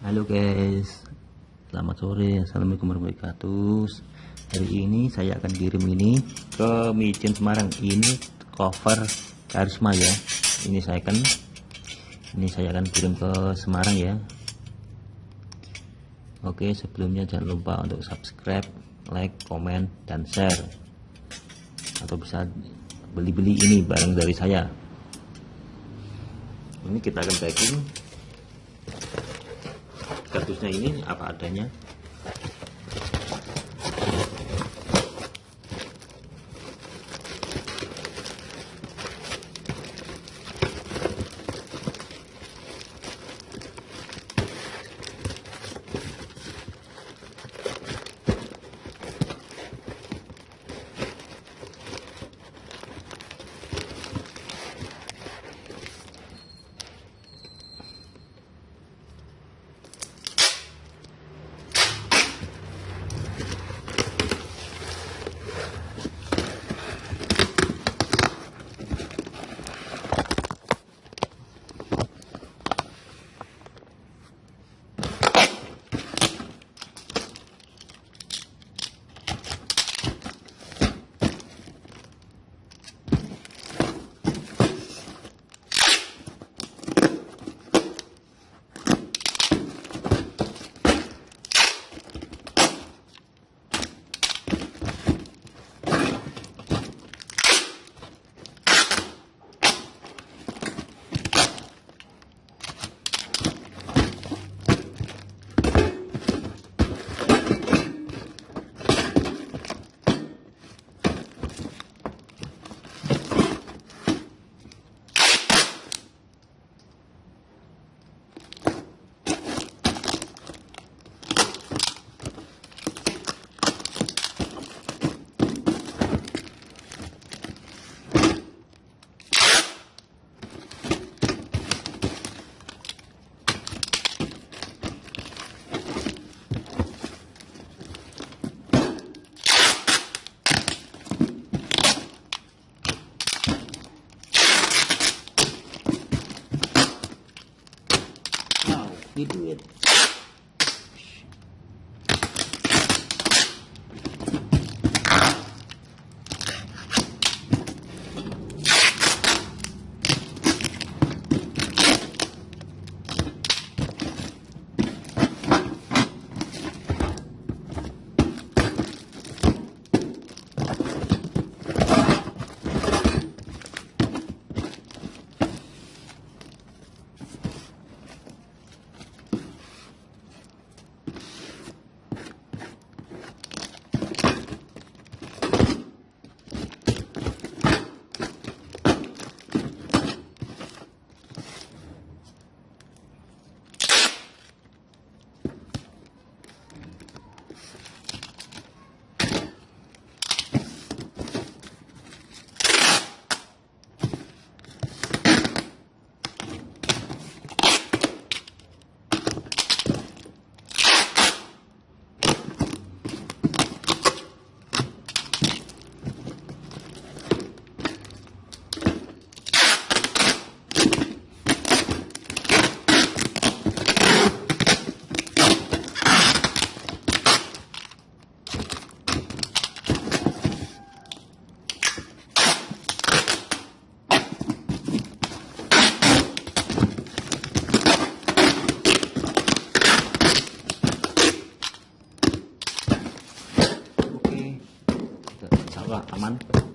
Halo guys. Selamat sore. Assalamualaikum warahmatullahi wabarakatuh. Hari ini saya akan kirim ini Ke Mijen Semarang. Ini cover Karisma ya. Ini saya akan Ini saya akan kirim ke Semarang ya. Oke sebelumnya jangan lupa untuk subscribe Like, komen, dan share. Atau bisa beli-beli ini barang dari saya. Ini kita akan packing kardusnya ini apa adanya Ini duit. Allah aman.